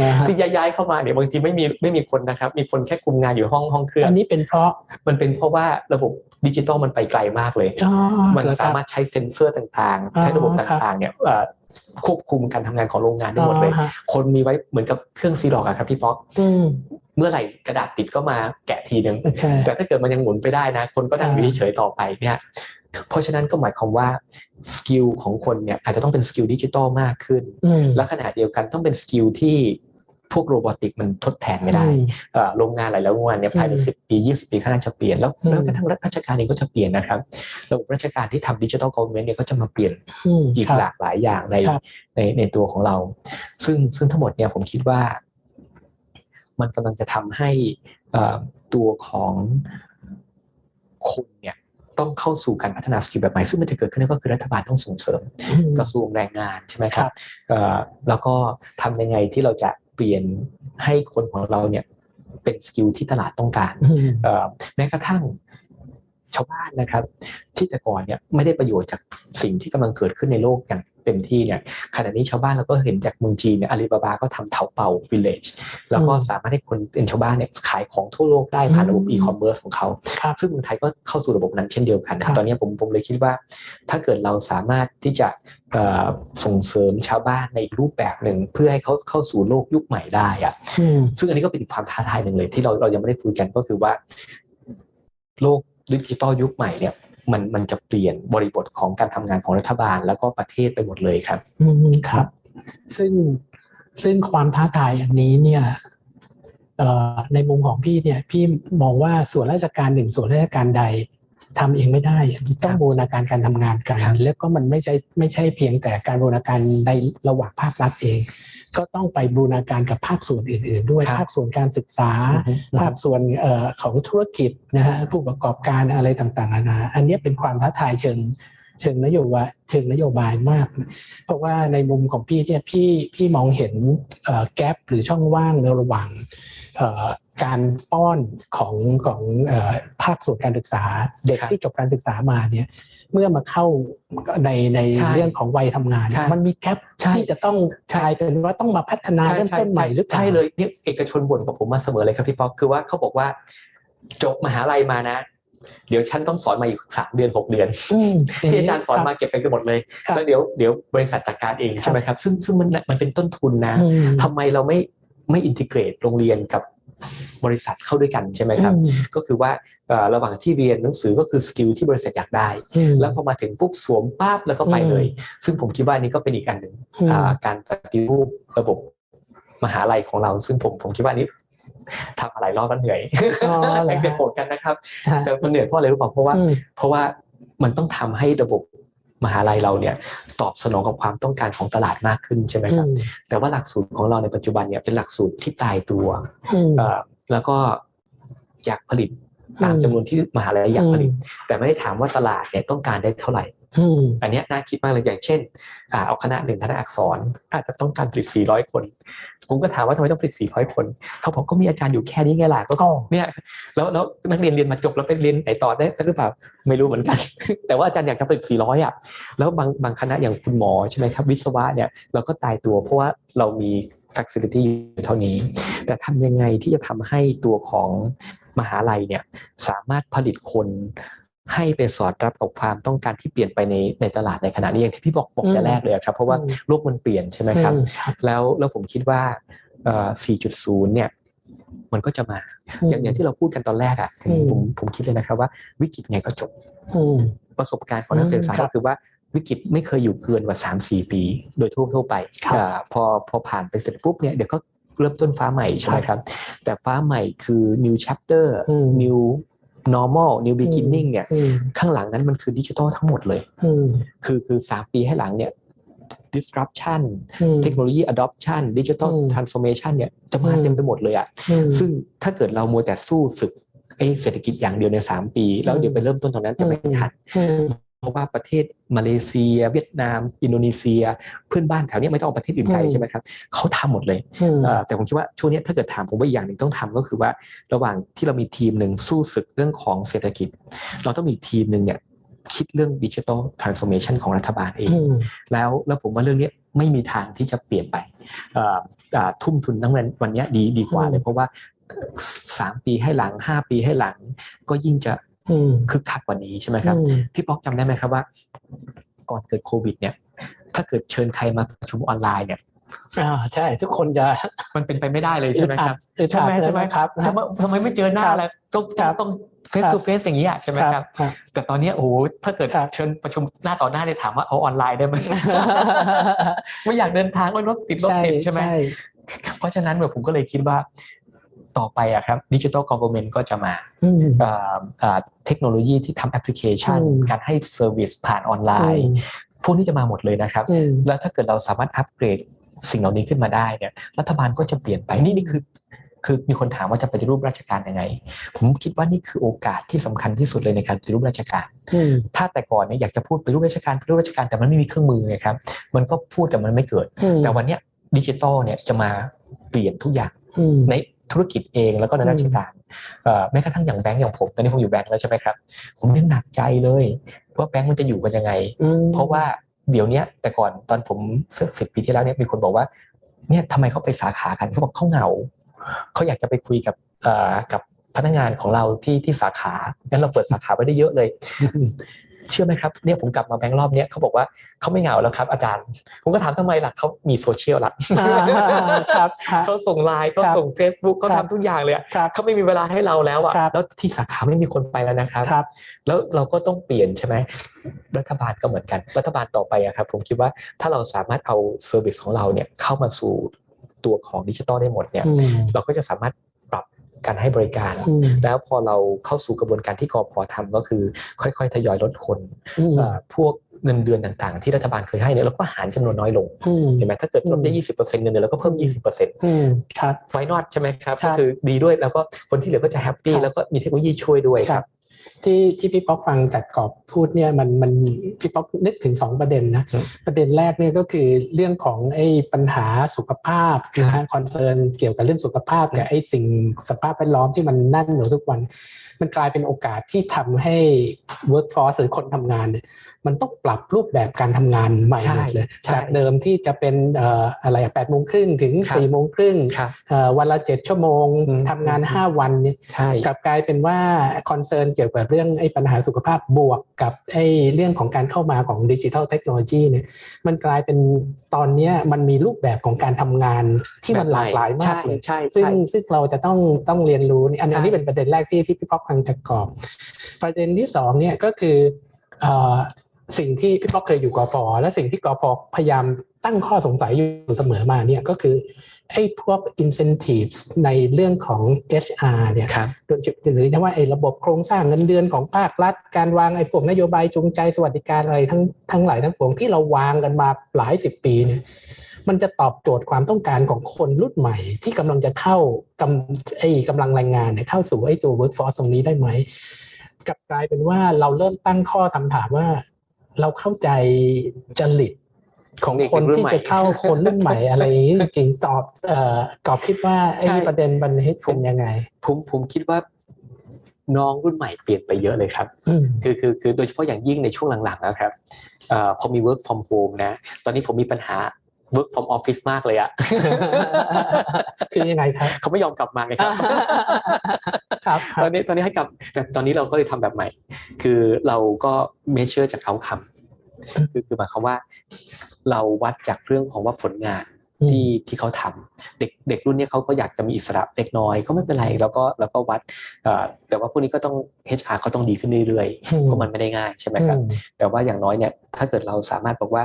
S2: นะฮะ
S1: ที่ย้ายๆเข้ามาเนี่ยบางทีไม่มีไม่มีคนนะครับ มีคนแค่คุมงานอยู่ห้องห้องเครื่อง
S2: อันนี้เป็นเพราะ
S1: มันเป็นเพราะว่าระบบดิจิตอลมันไปไกลมากเลย
S2: อ๋อ
S1: มัน
S2: เหอค
S1: สา
S2: บ
S1: มารถใช้เซ็นเซอร์ต่างๆ
S2: อ๋อ
S1: ใช้ระบบ
S2: ครับ
S1: ต่างๆเนี่ยเอ่อ ควบคุมการทำงานของโรงงานได้หมดเลย
S2: อ๋อฮะ
S1: คนมีไว้เหมือนกับเครื่องซีร็อกซ์อะครับพี่ป๊อก
S2: อืม
S1: เมื่อไหร่กระดาษติดก็มาแกะทีนึง
S2: ใช่
S1: แต่ถ้าเกิดมันยังหมุนไปได้นะ คนก็นั่งอยู่
S2: อ่า
S1: เฉยๆต่อไปเนี่ยเพราะฉะนั้นก็หมายความว่า skill ของคนเนี่ยอาจจะต้องเป็น skill ดิจิตอลมากขึ้น
S2: อืม
S1: และขณะเดียวกันต้องเป็น skill ที่ พวก robotic มันทดแทนไม่ได้
S2: อืม
S1: เอ่อโรงงานหลายๆโรงงานเนี่ยภายใน
S2: อืม
S1: สิบปียี่สิบปีข้างหน้าจะเปลี่ยนแล้ว
S2: อืม
S1: แล้วกระทั่งราชการเองก็จะเปลี่ยนนะครับระบบราชการที่ทำดิจิทัลก v ว r n เมนต์เนี่ยก็จะมาเปลี่ยน
S2: อืม
S1: อีก
S2: ครับ
S1: หลากหลายอย่างใน
S2: ครับ
S1: ในในตัวของเรา ซึ่งซึ่งทั้งหมดเนี่ยผมคิดว่า มันกำลังจะทำให้เอ่อตัวของคนเนี่ยต้องเข้าสู่การพัฒนา skill แบบใหม่ซึ่งมันจะเกิดขึ้นได้ก็คือรัฐบาลต้องส่งเสริม
S2: อืม
S1: กระทรวงแรงงานใช่ไหมค
S2: ครั
S1: รับบเอ่อแล้วก็ทำยังไงที่เราจะ เปลี่ยนให้คนของเราเนี่ยเป็น skill ที่ตลาดต้องการ
S2: อืม
S1: เอ่อแม้กระทั่งชาวบ้านนะครับ ที่แต่ก่อนเนี่ยไม่ได้ประโยชน์จากสิ่งที่กำลังเกิดขึ้นในโลกอย่าง เต็มที่เนี่ยขณะนี้ชาวบ้านเราก็เห็นจากเมืองจีนเนี่ยอาลีบาบาก็ทำเถาเป่าวิลเลจแล้วก็
S2: อืม
S1: สามารถให้คนเป็นชาวบ้านเนี่ยขายของทั่วโลกได้ผ่านระบบ
S2: อืม
S1: อีคอมเมิร์ซของเขา
S2: ครับ
S1: ซึ่งเมืองไทยก็เข้าสู่ระบบนั้นเช่นเดียวกัน
S2: ครับ
S1: ตอนนี้ผมผมเลยคิดว่า ถ้าเกิดเราสามารถที่จะเอ่อส่งเสริมชาวบ้านในอีกรูปแบบหนึ่งเพื่อให้เขาเข้าสู่โลกยุคใหม่ได้อะ
S2: อืม
S1: ซึ่งอันนี้ก็เป็นอีกความท้าทายหนึ่งเลยที่เราเรายังไม่ได้คุยกันก็คือว่า โลกดิจิตอลยุคใหม่เนี่ย มันมันจะเปลี่ยนบริบทของการทำงานของรัฐบาลแล้วก็ประเทศไปหมดเลยครับ
S2: อืมครับ ซึ่งซึ่งความท้าทายอันนี้เนี่ยเอ่อในมุมของพี่เนี่ยพี่มองว่าส่วนราชการหนึ่งส่วนราชการใด ทำเองไม่ได้ต้องบูรณาการการทำงานกัน
S1: ครับ
S2: แล้วก็มันไม่ใช่ไม่ใช่เพียงแต่การบูรณาการในระหว่างภาครัฐเอง ก็ต้องไปบูรณาการกับภาคส่วนอื่น ๆ ด้วย
S1: ครับ
S2: ภาคส่วนการศึกษา
S1: อือฮึ
S2: ภาคส่วนเอ่อของธุรกิจนะฮะผู้ประกอบการอะไรต่างๆนานาอันนี้เป็นความท้าทายเชิง เชิงนโยบายเชิงนโยบายมาก เพราะว่าในมุมของพี่เนี่ยพี่พี่มองเห็นแกลบหรือช่องว่างในระหว่างเอ่อการป้อนของของเอ่อภาคส่วนการศึกษา เด็ก
S1: ครับ
S2: ที่จบการศึกษามาเนี่ยเมื่อมาเข้าในใน
S1: ใช่
S2: เรื่องของวัยทำงาน
S1: ใช่
S2: มันมีแกลบ
S1: ใช่
S2: ที่จะต้องกลายเป็นว่าต้องมาพัฒนาเริ่มต้นใหม่หรือเปล่า
S1: ใช่เลยนี่เอกชนบ่นกับผมมาเสมอเลยครับพี่ป๊อกคือว่าเขาบอกว่าจบมหาลัยมานะ เดี๋ยวฉันต้องสอนมาอีกสามเดือนหกเดือน
S2: อืม
S1: ที่อาจารย์สอนมาเก็บไปกันหมดเลย
S2: ครับ
S1: แล้วเดี๋ยวเดี๋ยวบริษัทจัดการเองใช่ไหมครับ ซึ่งซึ่งมันมันเป็นต้นทุนนะ
S2: อืม
S1: ทำไมเราไม่ไม่อินทิเกรตโรงเรียนกับบริษัทเข้าด้วยกันใช่ไหมครับ
S2: อืม
S1: ก็คือว่าเอ่อระหว่างที่เรียนหนังสือก็คือ skill ที่บริษัทอยากได้
S2: อืม
S1: แล้วพอมาถึงปุ๊บสวมปั๊บแล้วก็ไปเลย ซึ่งผมคิดว่านี่ก็เป็นอีกอันหนึ่ง
S2: อืม
S1: อ่าการปฏิรูประบบมหาลัยของเรา ซึ่งผมผมคิดว่านี่ ทำอะไรรอบแล้วเหนื่อย
S2: อ๋อเหรอ
S1: แรงโกรธกันนะครับ
S2: ใช่
S1: แต่มันเหนื่อยเพราะอะไรรู้เปล่าเพราะว่า
S2: อืม
S1: เพราะว่ามันต้องทำให้ระบบมหาลัยเราเนี่ยตอบสนองกับความต้องการของตลาดมากขึ้นใช่ไหม
S2: อืม
S1: ครับแต่ว่าหลักสูตรของเราในปัจจุบันเนี่ยเป็นหลักสูตรที่ตายตัว
S2: อืม
S1: เอ่อแล้วก็อยากผลิตตาม
S2: อืม
S1: จำนวนที่มหาลัยอยากผลิต
S2: อืม
S1: แต่ไม่ได้ถามว่าตลาดเนี่ยต้องการได้เท่าไหร่ อันนี้น่าคิดมากเลยอย่างเช่นเอาคณะหนึ่งคณะอักษร อาจจะต้องการผลิต 400 คนผมก็ถามว่าทำไมต้องผลิต 400 คนเขาบอกก็มีอาจารย์อยู่แค่นี้ไงล่ะก็เนี่ยแล้วแล้วนักเรียนเรียนมาจบแล้วไปเรียนไหนต่อได้หรือเปล่าไม่รู้เหมือนกัน แต่ว่าอาจารย์อยากจะผลิต 400 อะแล้วบางบางคณะอย่างคุณหมอใช่ไหมครับ วิศวะเนี่ยเราก็ตายตัวเพราะว่าเรามี facility อยู่เท่านี้ แต่ทำยังไงที่จะทำให้ตัวของมหาลัยเนี่ยสามารถผลิตคน ให้ไปสอดรับกับความต้องการที่เปลี่ยนไปในในตลาดในขณะนี้อย่างที่พี่บอกบอกแต่แรกเลยครับเพราะว่าโลกมันเปลี่ยนใช่ไหมครับ แล้วแล้วผมคิดว่า 4.0 เนี่ยมันก็จะมา อย่างอย่างที่เราพูดกันตอนแรกอะผมผมคิดเลยนะครับว่าวิกฤตไงก็จบประสบการณ์ของนักศึกษาก็คือว่าวิกฤตไม่เคยอยู่เกินกว่าสามสี่ปี โดยทั่วทั่วไปพอพอผ่านไปเสร็จปุ๊บเนี่ยเดี๋ยวก็เริ่มต้นฟ้าใหม่ใช่ไหมครับ แต่ฟ้าใหม่คือ new chapter new normal new beginning เนี่ยข้างหลังนั้นมันคือดิจิทัลทั้งหมดเลยคือคือสามปีให้หลังเนี่ย disruption เทคโนโลยี adoption digital transformation เนี่ยจะมาเต็มไปหมดเลยอะซึ่งถ้าเกิดเรามัวแต่สู้ศึกไอ้เศรษฐกิจอย่างเดียวในสามปี แล้วเดี๋ยวไปเริ่มต้นตรงนั้นจะไม่ทันเพ ราะว่าประเทศมาเลเซีย เวียดนาม อินโดนีเซีย เพื่อนบ้านแถวนี้ไม่ต้องเอาประเทศอื่นไกลใช่ไหมครับเขาทำหมดเลยแต่ผมคิดว่าช่วงนี้ถ้าเกิดถามผมว่าอย่างหนึ่งต้องทำก็คือว่าระหว่างที่เรามีทีมหนึ่งสู้ศึกเรื่องของเศรษฐกิจ เราต้องมีทีมหนึ่งเนี่ยคิดเรื่องดิจิทัลทรานส์โอมชันของรัฐบาลเอง แล้วแล้วผมว่าเรื่องนี้ไม่มีทางที่จะเปลี่ยนไปทุ่มทุนทั้งวันวันนี้ดีดีกว่าเลยเพราะว่าสามปีให้หลังห้าปีให้หลังก็ยิ่งจะ คึกคักกว่านี้ใช่ไหมครับ พี่ป๊อกจำได้ไหมครับว่า ก่อนเกิดโควิด เนี่ย ถ้าเกิดเชิญใครมาประชุมออนไลน์เนี่ย
S2: อ่าใช่ ทุกคนจะ
S1: มันเป็นไปไม่ได้เลยใช่ไหมครับ
S2: ใช่ไหมใช่ไหมครับ
S1: ทำไมไม่เจอหน้าแล้วต้องต้องเฟสตูเฟสอย่างนี้อะใช่ไหมครับ แต่ตอนนี้โอ้ถ้าเกิดเชิญประชุมหน้าต่อหน้าเนี่ยถามว่าเอาออนไลน์ได้ไหมไม่อยากเดินทางก็รถติดรถติดใช่ไหมเพราะฉะนั้นแบบผมก็เลยคิดว่า ต่อไปอะครับดิจิทัลกอ v e r n เมนต์ก็จะมาเทคโนโลยีที่ทำแอปพลิเคชัน การให้ service ผ่านออนไลน์พวกนี้จะมาหมดเลยนะครับ แล้วถ้าเกิดเราสามารถอัปเกรดสิ่งเหล่านี้ขึ้นมาได้เนี่ยรัฐบาลก็จะเปลี่ยนไปนี่นี่คือคือมีคนถามว่าจะปฏิรูปราชการยังไง ผมคิดว่านี่คือโอกาสที่สำคัญที่สุดเลยในการปฏิรูปราชการ ถ้าแต่ก่อนเนี่ยอยากจะพูดปฏิรูปราชการปฏิรูปราชการแต่มันไม่มีเครื่องมือไงครับ มันก็พูดแต่มันไม่เกิด แต่วันนี้ดิจิตอลเนี่ยจะมาเปลี่ยนทุกอย่างใน ธุรกิจเองแล้วก็ในราชการแม้กระทั่งอย่างแบงก์อย่างผมตอนนี้ผมอยู่แบงก์แล้วใช่ไหมครับ ผมยังหนักใจเลยว่าแบงก์มันจะอยู่กันยังไง เพราะว่าเดี๋ยวนี้แต่ก่อนตอนผมสิบปีที่แล้วเนี่ยมีคนบอกว่าเนี่ยทำไมเขาไปสาขากันเขาบอกเขาเหงาเขาอยากจะไปคุยกับกับพนักงานของเราที่ที่สาขางั้นเราเปิดสาขาไว้ได้เยอะเลย เชื่อไหมครับเนี่ยผมกลับมาแบงค์รอบเนี้ยเขาบอกว่าเขาไม่เหงาแล้วครับ อาจารย์ ผมก็ถามทำไมล่ะเขามีโซเชียลละเขาส่งไลน์เขาส่ง Facebook เขาทำทุกอย่างเลยเขาไม่มีเวลาให้เราแล้วอะแล้วที่สาขาไม่มีคนไปแล้วนะครับ แล้วเราก็ต้องเปลี่ยนใช่ไหมรัฐบาลก็เหมือนกัน รัฐบาลต่อไปอะครับผมคิดว่าถ้าเราสามารถเอา service ของเราเนี่ยเข้ามาสู่ตัวของดิจิตอลได้หมดเนี่ยเราก็จะสามารถ การให้บริการ แล้วพอเราเข้าสู่กระบวนการที่กอพอทำก็คือ ค่อยๆ ทยอยลดคนพวกเงินเดือนต่างๆ ที่รัฐบาลเคยให้เนี่ยเราก็หารจำนวนน้อยลงเห็นไหมถ้าเกิดลดได้ยี่สิบเปอร์เซ็นต์เงินเดือนเราก็เพิ่มยี่สิบเปอร์เซ็นต์
S2: ครับ
S1: why not ใช่ไหมครับก็คือดีด้วยแล้วก็คนที่เหลือก็จะ happy แล้วก็มีเทคโนโลยีช่วยด้วยครับ
S2: ที่ที่พี่ป๊อกฟังจากกอบพูดเนี่ยมันมันพี่ป๊อกนึกถึงสองประเด็นนะประเด็นแรกเนี่ยก็คือเรื่องของไอ้ปัญหาสุขภาพนะฮะ concern เกี่ยวกับเรื่องสุขภาพกับไอ้สิ่งสภาพแวดล้อมที่มันนั่นอยู่ทุกวัน มันกลายเป็นโอกาสที่ทำให้ workforce หรือคนทำงานเนี่ย มันต้องปรับรูปแบบการทำงานใหม่หมดเลยจากเดิมที่จะเป็นอะไรแปดโมงครึ่งถึงสี่โมงครึ่งวันละเจ็ดชั่วโมงทำงานห้าวันเนี่ยกลับกลายเป็นว่า concern เกี่ยวกับเรื่องไอ้ปัญหาสุขภาพบวกกับไอ้เรื่องของการเข้ามาของดิจิทัลเทคโนโลยีเนี่ยมันกลายเป็นตอนนี้มันมีรูปแบบของการทำงานที่มันหลากหลายมากเลยซึ่งซึ่งเราจะต้องต้องเรียนรู้อันนี้เป็นประเด็นแรกที่ที่พี่ป๊อกพังจะกรอบ ประเด็นที่สองเนี่ยก็คือ สิ่งที่พี่ป๊อกเคยอยู่กอพและสิ่งที่กอพพยายามตั้งข้อสงสัยอยู่เสมอมาเนี่ยก็คือไอ้พวก incentives ในเรื่องของ HR เนี่ยโดยหรือว่าไอ้ระบบโครงสร้างเงินเดือนของภาครัฐ การวางไอ้พวกนโยบายจูงใจสวัสดิการอะไรทั้งทั้งหลายทั้งปวงที่เราวางกันมาหลายสิบปีเนี่ยมันจะตอบโจทย์ความต้องการของคนรุ่นใหม่ ที่กำลังจะเข้ากำไอ้กำลังแรงงานเนี่ยเข้าสู่ไอ้ตัว workforce ตรงนี้ได้ไหมกลับกลายเป็นว่าเราเริ่มตั้งข้อคำถามว่า เราเข้าใจจริต
S1: ของเด็ก
S2: คน
S1: รุ่น
S2: ที่
S1: ใหม่
S2: จะเข้าคนรุ่นใหม่อะไรอย่างนี้จริงๆตอบเอ่อกอบคิดว่าไอ้
S1: ใช่
S2: ประเด็นบันเทศเป็นยังไง
S1: ผมผมคิดว่าน้องรุ่นใหม่เปลี่ยนไปเยอะเลยครับ
S2: อืม
S1: คือคือคือโดยเฉพาะอย่างยิ่งในช่วงหลังๆนะครับเอ่อพอมี work from home นะ ตอนนี้ผมมีปัญหา work from office มากเลยอะ
S2: คือยังไงครับ
S1: เขาไม่ยอมกลับมาไงครับ
S2: ครับค
S1: ต
S2: รั
S1: อบนนี้ตอนนี้ให้กลับแต่ตอนนี้เราก็เลยทำแบบใหม่ คือเราก็ measure จาก outcome คือคือหมายความว่า เราวัดจากเรื่องของว่าผลงาน
S2: อืม
S1: ที่ที่เขาทำเด็กเด็กรุ่นเนี้ยเขาก็อยากจะมีอิสระเล็กน้อยก็ไม่เป็นไรแล้วก็แล้วก็วัดเอ่อแต่ว่าพวกนี้ก็ต้อง HR ก็ต้องดีขึ้นเรื่อยๆเพราะมันไม่ได้ง่ายใช่ไหมครับ
S2: อืม
S1: แต่ว่าอย่างน้อยเนี่ยถ้าเกิดเราสามารถบอกว่า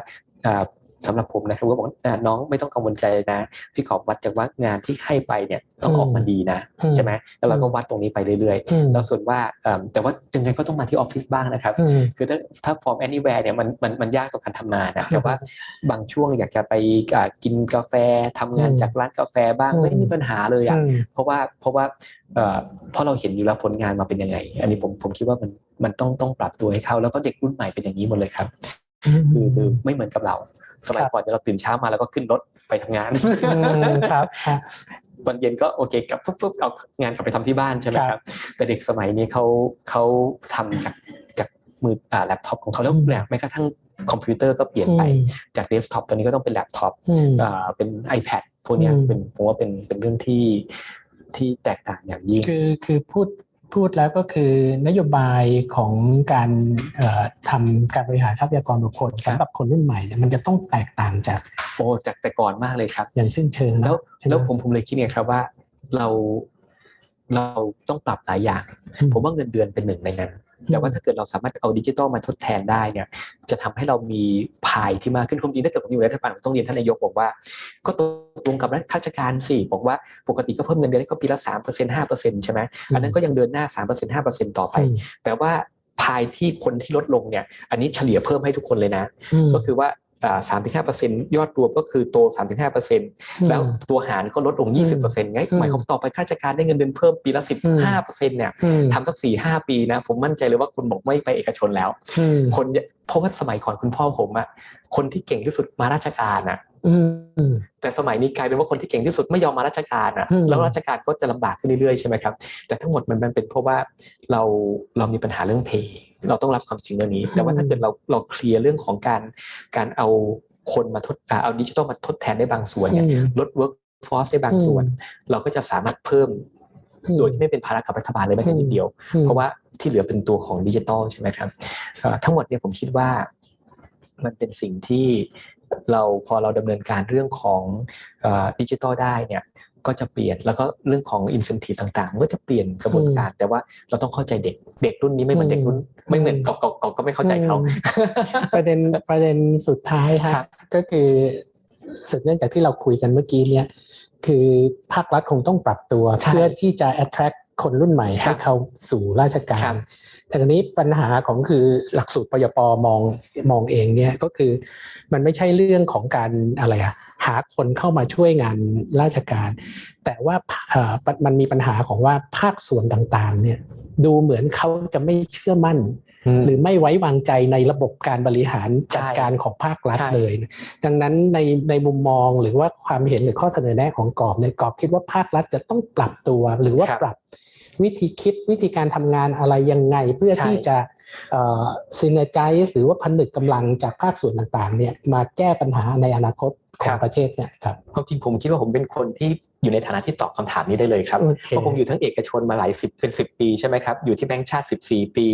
S1: อ่าสำหรับผมนะครับก็บอกว่าอ่าน้องไม่ต้องกังวลใจนะ พี่ขอบวัดจากว่างานที่ให้ไปเนี่ยต้องออกมาดีนะ
S2: อืม
S1: ใช่ไหมแล้วเราก็วัดตรงนี้ไปเรื่อย
S2: อืม
S1: ๆแล้วส่วนว่าเอิ่มแต่ว่ายังไงก็ต้องมาที่ออฟฟิศบ้างนะครับ
S2: อืม
S1: คือถ้าถ้า from anywhere เนี่ยมันมันมันยากต่อการทำงานนะแต่ว่าบางช่วงอยากจะไปอ่ากินกาแฟทำงาน
S2: อืม
S1: จากร้านกาแฟบ้าง
S2: อืม
S1: ไม่มีปัญหาเลยอะ
S2: อืม
S1: เพราะว่าเพราะว่าเอ่อเพราะเราเห็นอยู่แล้วผลงานมาเป็นยังไง อันนี้ผมผมคิดว่ามันมันต้องต้องปรับตัวให้เขาแล้วก็เด็กรุ่นใหม่เป็นอย่างนี้หมดเลยครับคือคือไม่เหมือนกับเรา สมัย
S2: ครับ
S1: ก่อนเนี่ยเราตื่นเช้ามาแล้วก็ขึ้นรถไปทำงาน
S2: อืมครับครับ
S1: ตอนเย็นก็โอเคกลับปุ๊บปุ๊บเอางานกลับไปทำที่บ้านใช่ไหม
S2: ค
S1: ค
S2: รั
S1: รับบแต่เด็กสมัยนี้เขาเขาทำจากจากมืออ่าแล็ปท็อปของเขาแล้ว
S2: อืม
S1: แม้กระทั่งคอมพิวเตอร์ก็เปลี่ยนไปจากเดสก์ท็อปตอนนี้ก็ต้องเป็นแล็ปท็อป
S2: อืม
S1: อ่าเป็น iPad พวกเนี้ย
S2: อืม
S1: เป็นผมว่าเป็นเป็นเรื่องที่ที่แตกต่างอย่างยิ่ง
S2: คือคือพูด พูดแล้วก็คือนโยบายของการเอ่อทำการบริหารทรัพยากรบุคคล
S1: ครับ
S2: สำหรับคนรุ่นใหม่เนี่ยมันจะต้องแตกต่างจาก
S1: โอ้จากแต่ก่อนมากเลยครับ
S2: อย่างสิ้นเชิงนะ
S1: แล้ว
S2: ใช่ไหม
S1: แล้วผมผมเลยคิดเนี่ยครับว่าเราเราต้องปรับหลายอย่าง
S2: อืม
S1: ผมว่าเงินเดือนเป็นหนึ่งในนั้น แต่ว่าถ้าเกิดเราสามารถเอาดิจิตอลมาทดแทนได้เนี่ย จะทำให้เรามีพายที่มากขึ้นความจริงถ้าเกิดผมอยู่ในรัฐบาลผมต้องเรียนท่านนายกบอกว่า ก็ตกลงกับข้าราชการสิบอกว่าปกติก็เพิ่มเงินเดือนให้เขาปีละสามเปอร์เซ็นต์ห้าเปอร์เซ็นต์ใช่ไหมอันนั้นก็ยังเดินหน้าสามเปอร์เซ็นต์ห้าเปอร์เซ็นต์ต่อไป
S2: อืม
S1: แต่ว่าพายที่คนที่ลดลงเนี่ย อันนี้เฉลี่ยเพิ่มให้ทุกคนเลยนะ
S2: อืม
S1: ก็คือว่า สามถึงห้าเปอร์เซ็นต์ยอดรวมก็คือโตสามถึงห้าเปอร์เซ็นต์แล้วตัวหารก็ลดลง20%ไง
S2: อืม
S1: หมายความต่อไปข้าราชการได้เงินเดือนเพิ่มปีละ15%เนี่ย
S2: อืม
S1: ทำสักสี่ห้าปีนะผมมั่นใจเลยว่าคุณบอกไม่ไปเอกชนแล้ว
S2: อืม
S1: คนเนี่ยเพราะว่าสมัยก่อนคุณพ่อผมอะคนที่เก่งที่สุดมาราชการอะ
S2: อืม
S1: แต่สมัยนี้กลายเป็นว่าคนที่เก่งที่สุดไม่ยอมมาราชการอะ
S2: อืม
S1: แล้วราชการก็จะลำบากขึ้นเรื่อยๆใช่ไหมครับแต่ทั้งหมดมันมันเป็นเพราะว่าเราเรามีปัญหาเรื่องเพย์เราต้องรับความจริงเรื่องนี้ แต่ว่าถ้าเกิดเราเราเคลียร์เรื่องของการการเอาคนมาทดอ่าเอาดิจิทัลมาทดแทนได้บางส่วนเนี่ย
S2: อืม
S1: ลด work force ได้บางส่วน เราก็จะสามารถเพิ่ม
S2: อืม
S1: โดยที่ไม่เป็นภาระกับรัฐบาลเลยแม้แต่นิดเดียว
S2: อืม
S1: เพราะว่าที่เหลือเป็นตัวของดิจิตอลใช่ไหมครับเอ่อทั้งหมดเนี่ยผมคิดว่ามันเป็นสิ่งที่ เราพอเราดำเนินการเรื่องของดิจิตอลได้เนี่ยก็จะเปลี่ยนแล้วก็เรื่องของ incentive ต่างๆมันก็จะเปลี่ยนกระบวนการ แต่ว่าเราต้องเข้าใจเด็กเด็กรุ่นนี้ไม่เหมือนเด็กรุ่นไม่เหมือนเก่าๆๆก็ไม่เข้าใจเขา
S2: อืมประเด็นประเด็นสุดท้าย
S1: ครั
S2: ฮะ
S1: บ
S2: ก็คือสืบเนื่องจากที่เราคุยกันเมื่อกี้เนี่ยคือภาครัฐคงต้องปรับตัว
S1: ใช่
S2: เพื่อที่จะ attract คนรุ่นใหม่
S1: ครั
S2: ให้
S1: บ
S2: เข้าสู่ราชกา
S1: ครั
S2: ร
S1: บ
S2: แต่ทีนี้ปัญหาของคือหลักสูตรปยปมองมองเองเนี่ยก็คือมันไม่ใช่เรื่องของการอะไรอะหาคนเข้ามาช่วยงานราชการ แต่ว่าเอ่อมันมีปัญหาของว่าภาคส่วนต่างๆเนี่ยดูเหมือนเขาจะไม่เชื่อมั่น หรือไม่ไว้วางใจในระบบการบริหารจัดการของภาครัฐ
S1: ใช่
S2: เลย ดังนั้นในในมุมมองหรือว่าความเห็นหรือข้อเสนอแนะของกรอบในยกรอบคิดว่าภาครัฐจะต้องปรับตัวหรือว่า
S1: ครับ
S2: ปรับ วิธีคิดวิธีการทำงานอะไรยังไง เพื่อ
S1: ใช่
S2: ที่จะซินใจหรือว่าผนึกกำลังจากภาคส่วนต่างๆเนี่ยมาแก้ปัญหาในอนาคตของประเทศเนี่ยครับ
S1: ความจริงผมคิดว่าผมเป็นคนที่อยู่ในฐานะที่ตอบคำถามนี้ได้เลยครับ
S2: โอเค
S1: เพราะผมอยู่ทั้งเอกชนมาหลายสิบเป็นสิบปีใช่ไหมครับอยู่ที่แบงก์ชาติสิบสี่ปี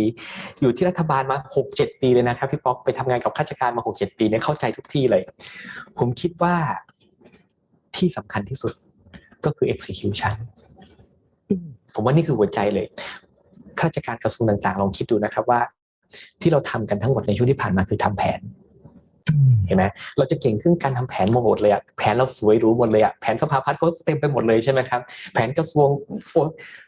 S1: อยู่ที่รัฐบาลมาหกเจ็ดปีเลยนะครับพี่ป๊อกไปทำงานกับข้าราชการมาหกเจ็ดปีเนี่ยเข้าใจทุกที่เลย ผมคิดว่าที่สำคัญที่สุดก็คือ execution ผมว่านี่คือหัวใจเลยข้าราชการกระทรวงต่างๆลองคิดดูนะครับว่า ที่เราทำกันทั้งหมดในช่วงที่ผ่านมาคือทำแผนเห็นไหมเราจะเก่งขึ้นการทำแผนมาหมดเลยอะแผนเราสวยหรู้หมดเลยอะแผนสภาพัฒน์ก็เต็มไปหมดเลยใช่ไหมครับ แผนกระทรวงโอ้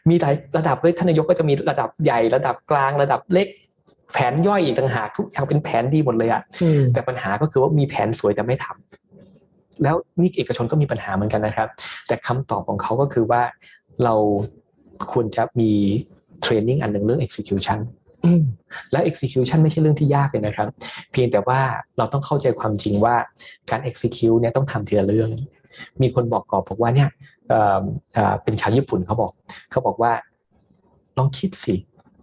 S1: มีหลายระดับเลยท่านนายกก็จะมีระดับใหญ่ระดับกลางระดับเล็ก แผนย่อยอีกต่างหากทุกอย่างเป็นแผนดีหมดเลยอะ
S2: อืม
S1: แต่ปัญหาก็คือว่ามีแผนสวยแต่ไม่ทำแล้วนี่เอกชนก็มีปัญหาเหมือนกันนะครับ แต่คำตอบของเขาก็คือว่าเรา ควรจะมีเทรนนิ่งอันหนึ่งเรื่อง execution
S2: อืม
S1: และ execution ไม่ใช่เรื่องที่ยากเลยนะครับ เพียงแต่ว่าเราต้องเข้าใจความจริงว่าการ execute เนี่ยต้องทำทีละเรื่อง มีคนบอกกอบบอกว่าเนี่ยเอ่อเอ่อเป็นชาวญี่ปุ่นเขาบอก เขาบอกว่าลองคิดสิ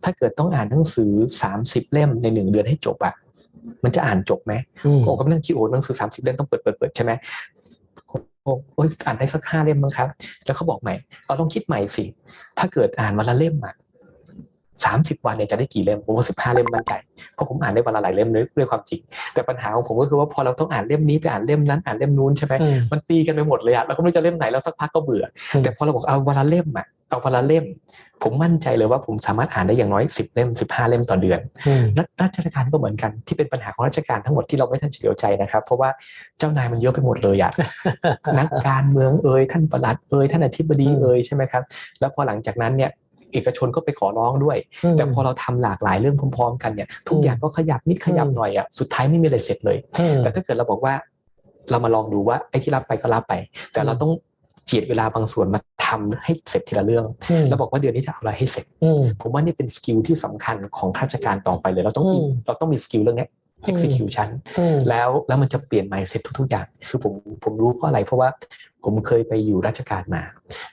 S1: ถ้าเกิดต้องอ่านหนังสือ 30 เล่มในหนึ่งเดือนให้จบอะมันจะอ่านจบไหม
S2: อืม
S1: โอ้ก็ไม่ต้องคิดโอ้หนังสือ 30 เล่มต้องเปิดเปิดเปิดใช่ไหม โอ้โอ้ยอ่านได้สักห้าเล่มมั้งครับ แล้วเขาบอกใหม่เราต้องคิดใหม่สิ ถ้าเกิดอ่านวันละเล่มอะสามสิบวันเนี่ยจะได้กี่เล่มผมว่าสิบห้าเล่มมั่นใจเพราะผมอ่านได้วันละหลายเล่มเลยด้วยความจริง แต่ปัญหาของผมก็คือว่าพอเราต้องอ่านเล่มนี้ไปอ่านเล่มนั้นอ่านเล่มนู้นใช่ไหม
S2: อืม
S1: มันตีกันไปหมดเลยอะเราก็ไม่รู้จะเล่มไหนแล้วสักพักก็เบื่ออ
S2: ม
S1: แต่พอเราบอกเอาวันละเล่มอะเอาวันละเล่ม ผมมั่นใจเลยว่าผมสามารถอ่านได้อย่างน้อยสิบเล่มสิบห้าเล่มต่อเดือน
S2: อืม
S1: รัฐราชการก็เหมือนกันที่เป็นปัญหาของราชการทั้งหมดที่เราไม่ทันเฉลียวใจนะครับ เพราะว่าเจ้านายมันเยอะไปหมดเลยอะนักการเมืองเอ่ยท่านประหลัดเอ่ยท่านอธิบดี
S2: อืม
S1: เอ่ยใช่ไหมครับแล้วพอหลังจากนั้นเนี่ยเอกชนก็ไปขอร้องด้วย แต่พอเราทำหลากหลายเรื่องพร้อมๆ กันเนี่ยทุก
S2: อืม
S1: อย่างก็ขยับนิดขยับ
S2: อืม
S1: หน่อยอะสุดท้ายไม่มีอะไรเสร็จเลย
S2: อืม
S1: แต่ถ้าเกิดเราบอกว่าเรามาลองดูว่าไอ้ที่รับไปก็รับไป แต่เราต้อง เจียดเวลาบางส่วนมาทำให้เสร็จทีละเรื่อง
S2: อืม
S1: แล้วบอกว่าเดือนนี้จะเอาอะไรให้เสร็จ
S2: อืม
S1: ผมว่านี่เป็น skill ที่สำคัญของข้าราชการต่อไปเลย เราต้องมี
S2: อืม
S1: เราต้องมี skill เรื่องเนี้ย execution
S2: อืม
S1: แล้วแล้วมันจะเปลี่ยน mindset ทุกๆ อย่าง คือผมผมรู้เพราะอะไร เพราะว่าผมเคยไปอยู่ราชการมา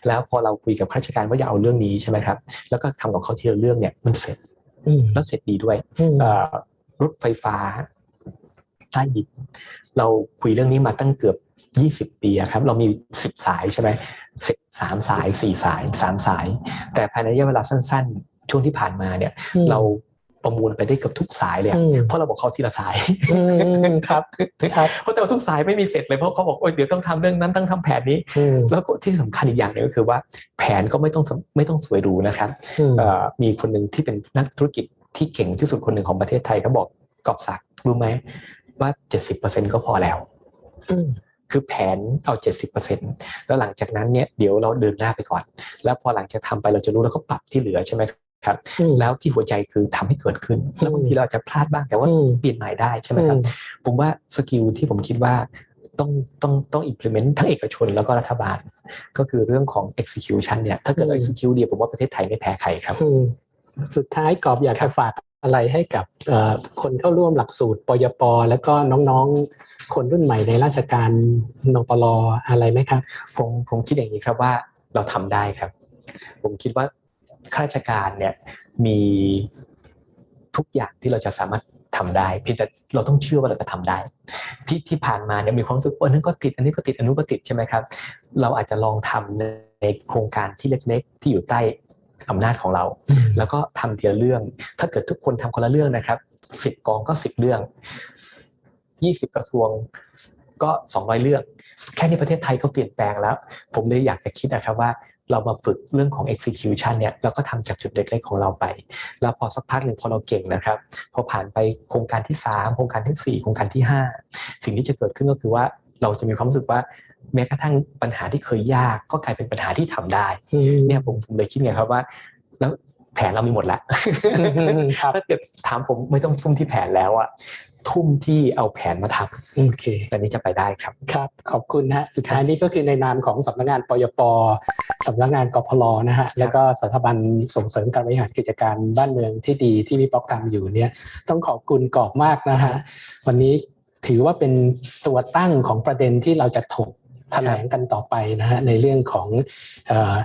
S1: แล้วพอเราคุยกับข้าราชการว่าอย่าเอาเรื่องนี้ใช่ไหมครับ แล้วก็ทำกับเขาทีละเรื่องเนี่ยมันเสร็จ
S2: อืม
S1: แล้วเสร็จดีด้วย
S2: อืม
S1: เอ่อรถไฟฟ้าใต้ดินเราคุยเรื่องนี้มาตั้งเกือบ 20ปีอะครับ เรามี10สายใช่ไหมสิบสามสายสี่สายสามสาย แต่ภายในระยะเวลาสั้น ๆ ช่วงที่ผ่านมาเนี่ย เราประมูลไปได้เกือบทุกสายเลยอะ
S2: อืม
S1: เพราะเราบอกเขาทีละสาย
S2: อืมครับครับ
S1: เพราะแต่ว่าทุกสายไม่มีเสร็จเลยเพราะเขาบอกโอ้ยเดี๋ยวต้องทำเรื่องนั้นต้องทำแผนนี้
S2: อืม
S1: แล้วก็ที่สำคัญอีกอย่างหนึงก็คือว่า แผนก็ไม่ต้องสไม่ต้องสวยหรูนะครับ
S2: อืม
S1: เอ่อมีคนหนึ่งที่เป็นนักธุรกิจที่เก่งที่สุดคนหนึ่งของประเทศไทยเขาบอกกอบศักดิ์รู้ไหมว่า70%ก็พอแล้ว
S2: อืม
S1: คือแผนเอา 70%แล้วหลังจากนั้นเนี่ยเดี๋ยวเราเดินหน้าไปก่อน แล้วพอหลังจากทำไปเราจะรู้แล้วก็ปรับที่เหลือใช่ไหมครับ
S2: อืม
S1: แล้วที่หัวใจคือทำให้เกิดขึ้นแล้วบางทีเราอาจจะพลาดบ้างแต่ว่า
S2: อืม
S1: เปลี่ยนใหม่ได้ใช่ไหมครับผมว่าสกิลที่ผมคิดว่าต้องต้องต้อง implement ทั้งเอกชนแล้วก็รัฐบาล ก็คือเรื่องของ execution เนี่ยถ้าเกิดเรา
S2: อืม
S1: execute ดีผมว่าประเทศไทยไม่แพ้ใครครับ
S2: อืมสุดท้ายกอบอยากจะฝากอะไรให้กับเอ่อคนเข้าร่วมหลักสูตรปยปแล้วก็น้องๆคนรุ่นใหม่ในราชการนปลอะไรไหมครับ
S1: ผมผมคิดอย่างนี้ครับว่าเราทำได้ครับ ผมคิดว่าข้าราชการเนี่ยมีทุกอย่างที่เราจะสามารถทำได้เพียงแต่เราต้องเชื่อว่าเราจะทำได้ ที่ที่ผ่านมาเนี่ยมีความรู้สึกว่าอันนั้นก็ติดอันนี้ก็ติดอันนู้นก็ติดใช่ไหมครับ เราอาจจะลองทำในโครงการที่เล็กๆ ที่อยู่ใต้อำนาจของเรา แล้วก็ทำทีละเรื่อง ถ้าเกิดทุกคนทำคนละเรื่องนะครับสิบกองก็สิบเรื่อง ยี่สิบกระทรวงก็สองร้อยเรื่องแค่นี้ประเทศไทยก็เปลี่ยนแปลงแล้ว ผมเลยอยากจะคิดนะครับว่าเรามาฝึกเรื่องของ execution เนี่ยเราก็ทำจากจุดเล็กๆของเราไป แล้วพอสักพักหนึ่งพอเราเก่งนะครับ พอผ่านไปโครงการที่ 3 โครงการทีสี่ 4 โครงการที่ 5 สิ่งที่จะเกิดขึ้นก็คือว่าเราจะมีความรู้สึกว่าแม้กระทั่งปัญหาที่เคยยากก็กลายเป็นปัญหาที่ทำได้
S2: อืม
S1: เนี่ยผมผมเลยคิดไงครับว่า แล้วแผนเรามีหมดแล้ว
S2: อืมครับ
S1: ถ้าเกิดถามผมไม่ต้องทุ่มที่แผนแล้วอะ ทุ่มที่เอาแผนมาท
S2: โอเคำ
S1: แต่นี้จะไปได้ครับ
S2: ครับ ขอบคุณนะฮะสุดท้ายนี้ก็คือในนามของสำนักงานปยปสำนักงานกพลนะฮะแล้วก็สถาบันส่งเสริมการบริหารกิจการบ้านเมืองที่ดีที่พี่ป๊อกทำอยู่เนี่ยต้องขอบคุณกอบมากนะฮะวันนี้ถือว่าเป็นตัวตั้งของประเด็นที่เราจะถกแถลงกันต่อไปนะฮะในเรื่องของเออ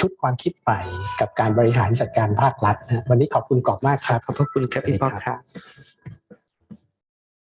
S2: ชุดความคิดใหม่กับการบริหารจัดการภาครัฐนะฮะวันนี้ขอบคุณกอบมากครับ
S1: ขอบพระคุณครับพี่ป๊อกครับ